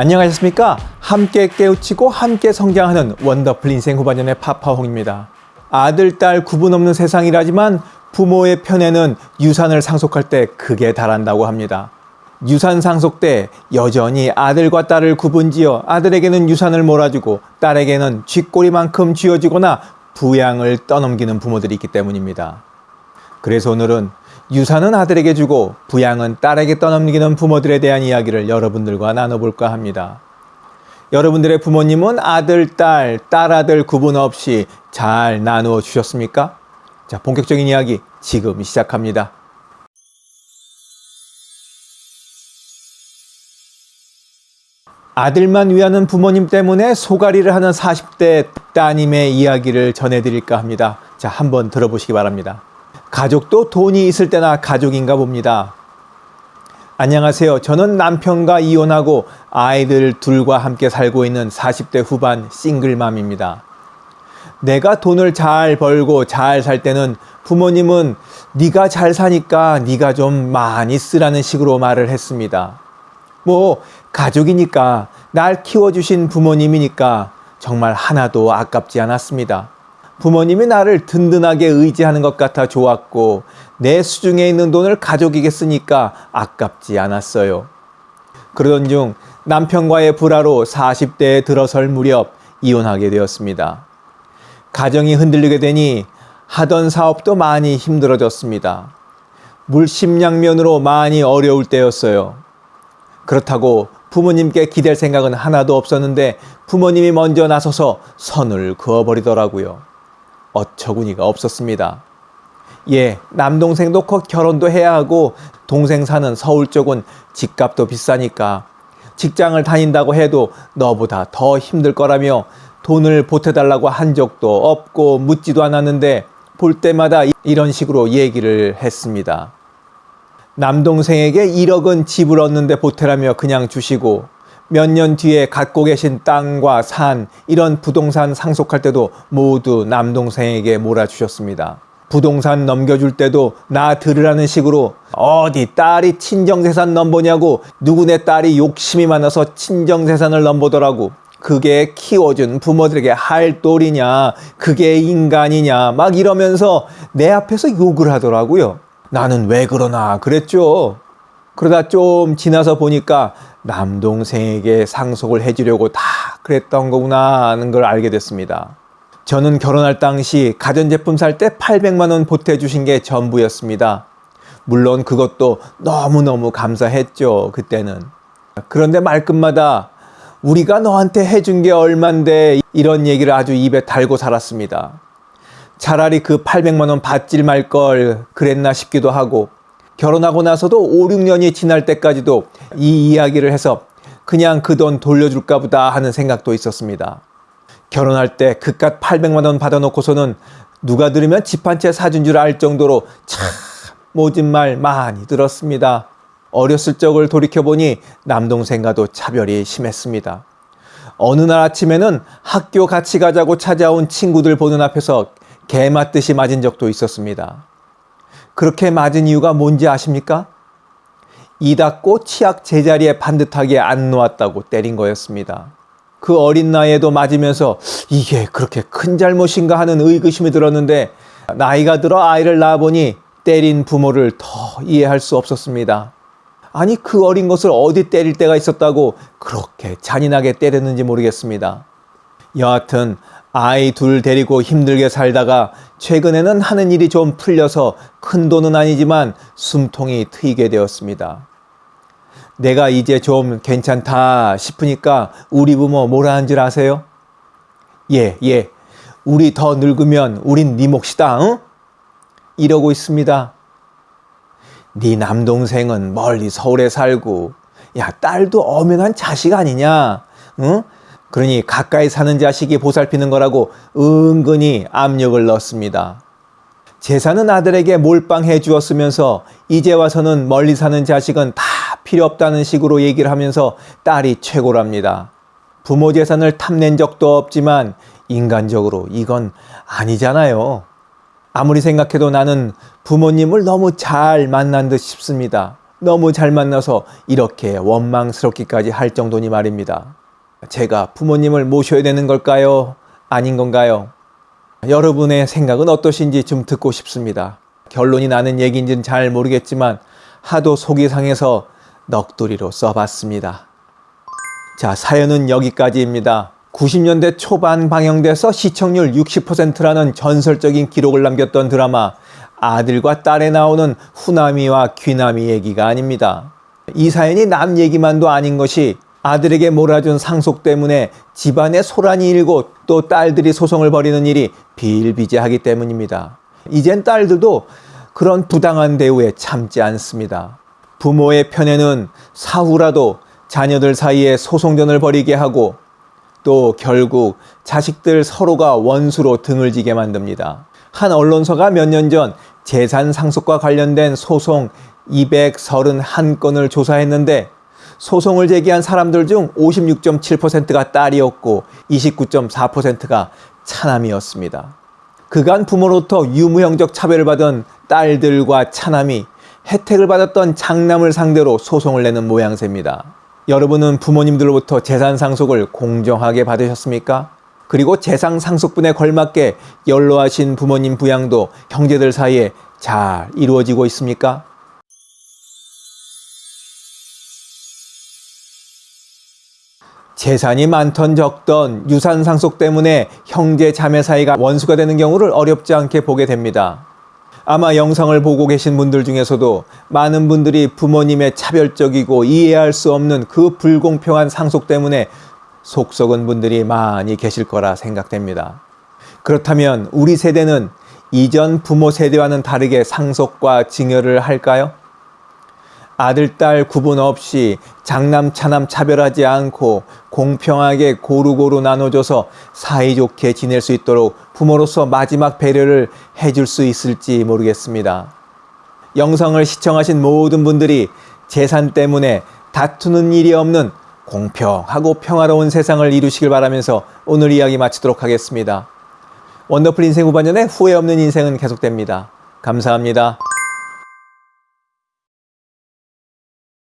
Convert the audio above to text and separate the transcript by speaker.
Speaker 1: 안녕하셨습니까? 함께 깨우치고 함께 성장하는 원더풀 인생 후반년의 파파홍입니다. 아들, 딸 구분 없는 세상이라지만 부모의 편에는 유산을 상속할 때 크게 달한다고 합니다. 유산 상속 때 여전히 아들과 딸을 구분지어 아들에게는 유산을 몰아주고 딸에게는 쥐꼬리만큼 쥐어주거나 부양을 떠넘기는 부모들이 있기 때문입니다. 그래서 오늘은 유산은 아들에게 주고 부양은 딸에게 떠넘기는 부모들에 대한 이야기를 여러분들과 나눠볼까 합니다. 여러분들의 부모님은 아들, 딸, 딸아들 구분 없이 잘 나누어 주셨습니까? 자, 본격적인 이야기 지금 시작합니다. 아들만 위하는 부모님 때문에 소가리를 하는 40대 따님의 이야기를 전해드릴까 합니다. 자, 한번 들어보시기 바랍니다. 가족도 돈이 있을 때나 가족인가 봅니다. 안녕하세요. 저는 남편과 이혼하고 아이들 둘과 함께 살고 있는 40대 후반 싱글맘입니다. 내가 돈을 잘 벌고 잘 살 때는 부모님은 네가 잘 사니까 네가 좀 많이 쓰라는 식으로 말을 했습니다. 뭐 가족이니까 날 키워주신 부모님이니까 정말 하나도 아깝지 않았습니다. 부모님이 나를 든든하게 의지하는 것 같아 좋았고 내 수중에 있는 돈을 가족에게 쓰니까 아깝지 않았어요. 그러던 중 남편과의 불화로 40대에 들어설 무렵 이혼하게 되었습니다. 가정이 흔들리게 되니 하던 사업도 많이 힘들어졌습니다. 물심양면으로 많이 어려울 때였어요. 그렇다고 부모님께 기댈 생각은 하나도 없었는데 부모님이 먼저 나서서 선을 그어버리더라고요. 어처구니가 없었습니다. 예, 남동생도 곧 결혼도 해야 하고 동생 사는 서울 쪽은 집값도 비싸니까 직장을 다닌다고 해도 너보다 더 힘들 거라며 돈을 보태달라고 한 적도 없고 묻지도 않았는데 볼 때마다 이런 식으로 얘기를 했습니다. 남동생에게 1억은 집을 얻는데 보태라며 그냥 주시고 몇 년 뒤에 갖고 계신 땅과 산 이런 부동산 상속할 때도 모두 남동생에게 몰아주셨습니다. 부동산 넘겨줄 때도 나 들으라는 식으로 어디 딸이 친정재산 넘보냐고 누구네 딸이 욕심이 많아서 친정재산을 넘보더라고. 그게 키워준 부모들에게 할 도리냐 그게 인간이냐 막 이러면서 내 앞에서 욕을 하더라고요. 나는 왜 그러나 그랬죠. 그러다 좀 지나서 보니까 남동생에게 상속을 해주려고 다 그랬던 거구나 하는 걸 알게 됐습니다. 저는 결혼할 당시 가전제품 살 때 800만 원 보태주신 게 전부였습니다. 물론 그것도 너무너무 감사했죠. 그때는. 그런데 말끝마다 우리가 너한테 해준 게 얼만데 이런 얘기를 아주 입에 달고 살았습니다. 차라리 그 800만 원 받질 말 걸 그랬나 싶기도 하고 결혼하고 나서도 5, 6년이 지날 때까지도 이 이야기를 해서 그냥 그 돈 돌려줄까 보다 하는 생각도 있었습니다. 결혼할 때 그깟 800만 원 받아놓고서는 누가 들으면 집 한 채 사준 줄 알 정도로 참 모진 말 많이 들었습니다. 어렸을 적을 돌이켜보니 남동생과도 차별이 심했습니다. 어느 날 아침에는 학교 같이 가자고 찾아온 친구들 보는 앞에서 개 맞듯이 맞은 적도 있었습니다. 그렇게 맞은 이유가 뭔지 아십니까? 이 닫고 치약 제자리에 반듯하게 안 놓았다고 때린 거였습니다. 그 어린 나이에도 맞으면서 이게 그렇게 큰 잘못인가 하는 의구심이 들었는데 나이가 들어 아이를 낳아보니 때린 부모를 더 이해할 수 없었습니다. 아니 그 어린 것을 어디 때릴 때가 있었다고 그렇게 잔인하게 때렸는지 모르겠습니다. 여하튼 아이 둘 데리고 힘들게 살다가 최근에는 하는 일이 좀 풀려서 큰 돈은 아니지만 숨통이 트이게 되었습니다. 내가 이제 좀 괜찮다 싶으니까 우리 부모 뭐라 한 줄 아세요? 예, 예. 우리 더 늙으면 우린 네 몫이다, 응? 이러고 있습니다. 네 남동생은 멀리 서울에 살고, 야, 딸도 엄연한 자식 아니냐, 응? 그러니 가까이 사는 자식이 보살피는 거라고 은근히 압력을 넣습니다. 제사는 아들에게 몰빵해 주었으면서 이제 와서는 멀리 사는 자식은 다 필요 없다는 식으로 얘기를 하면서 딸이 최고랍니다. 부모 재산을 탐낸 적도 없지만 인간적으로 이건 아니잖아요. 아무리 생각해도 나는 부모님을 너무 잘 만난 듯 싶습니다. 너무 잘 만나서 이렇게 원망스럽기까지 할 정도니 말입니다. 제가 부모님을 모셔야 되는 걸까요? 아닌 건가요? 여러분의 생각은 어떠신지 좀 듣고 싶습니다. 결론이 나는 얘기인지는 잘 모르겠지만 하도 속이 상해서 넋두리로 써봤습니다. 자, 사연은 여기까지입니다. 90년대 초반 방영돼서 시청률 60%라는 전설적인 기록을 남겼던 드라마 아들과 딸에 나오는 후나미와 귀나미 얘기가 아닙니다. 이 사연이 남 얘기만도 아닌 것이 아들에게 몰아준 상속 때문에 집안에 소란이 일고 또 딸들이 소송을 벌이는 일이 비일비재하기 때문입니다. 이젠 딸들도 그런 부당한 대우에 참지 않습니다. 부모의 편에는 사후라도 자녀들 사이에 소송전을 벌이게 하고 또 결국 자식들 서로가 원수로 등을 지게 만듭니다. 한 언론사가 몇 년 전 재산 상속과 관련된 소송 231건을 조사했는데 소송을 제기한 사람들 중 56.7%가 딸이었고 29.4%가 차남이었습니다. 그간 부모로부터 유무형적 차별을 받은 딸들과 차남이 혜택을 받았던 장남을 상대로 소송을 내는 모양새입니다. 여러분은 부모님들로부터 재산 상속을 공정하게 받으셨습니까? 그리고 재산 상속분에 걸맞게 연로하신 부모님 부양도 형제들 사이에 잘 이루어지고 있습니까? 재산이 많던 적던 유산 상속 때문에 형제 자매 사이가 원수가 되는 경우를 어렵지 않게 보게 됩니다. 아마 영상을 보고 계신 분들 중에서도 많은 분들이 부모님의 차별적이고 이해할 수 없는 그 불공평한 상속 때문에 속 썩은 분들이 많이 계실 거라 생각됩니다. 그렇다면 우리 세대는 이전 부모 세대와는 다르게 상속과 증여를 할까요? 아들, 딸 구분 없이 장남, 차남 차별하지 않고 공평하게 고루고루 나눠줘서 사이좋게 지낼 수 있도록 부모로서 마지막 배려를 해줄 수 있을지 모르겠습니다. 영상을 시청하신 모든 분들이 재산 때문에 다투는 일이 없는 공평하고 평화로운 세상을 이루시길 바라면서 오늘 이야기 마치도록 하겠습니다. 원더풀 인생 후반전에 후회 없는 인생은 계속됩니다. 감사합니다.